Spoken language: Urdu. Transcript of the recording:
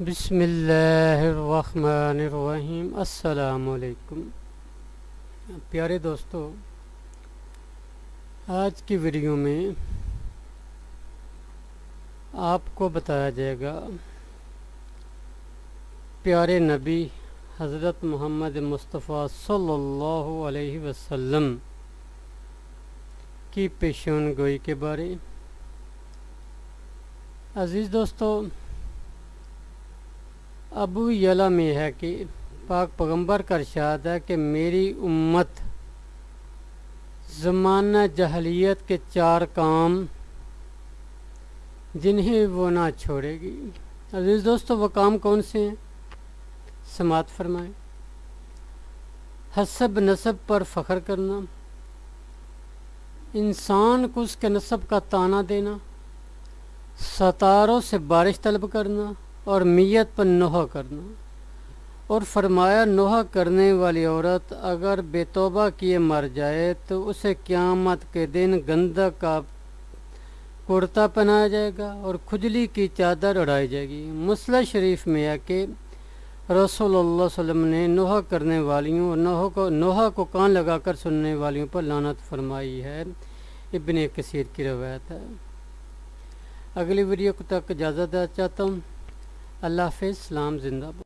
بسم اللہ الرحمن الرحیم۔ السلام علیکم۔ پیارے دوستو، آج کی ویڈیو میں آپ کو بتایا جائے گا، پیارے نبی حضرت محمد مصطفیٰ صلی اللہ علیہ وسلم کی پیشون گوئی کے بارے۔ عزیز دوستو ابو یلا میں ہے کہ پاک پیغمبر کا ارشاد ہے کہ میری امت زمانہ جہلیت کے چار کام جنہیں وہ نہ چھوڑے گی۔ عزیز دوستو، وہ کام کون سے ہیں؟ سماعت فرمائیں۔ حسب نصب پر فخر کرنا۔ انسان کو اس کے نصب کا تانا دینا۔ ستاروں سے بارش طلب کرنا۔ اور میت پر نوحہ کرنا۔ اور فرمایا، نوحہ کرنے والی عورت اگر بے توبہ کیے مر جائے تو اسے قیامت کے دن گندہ کا کرتا پہنایا جائے گا اور کھجلی کی چادر اڑائی جائے گی۔ مسلح شریف میں ہے کہ رسول اللہ صلی اللہ علیہ وسلم نے نوحہ کرنے والیوں اور نوحہ کو نوحہ کو کان لگا کر سننے والیوں پر لانت فرمائی ہے۔ ابن کثیر کی روایت ہے۔ اگلی ویڈیو تک اجازت چاہتا ہوں۔ اللہ حافظ اسلام زندہ باد۔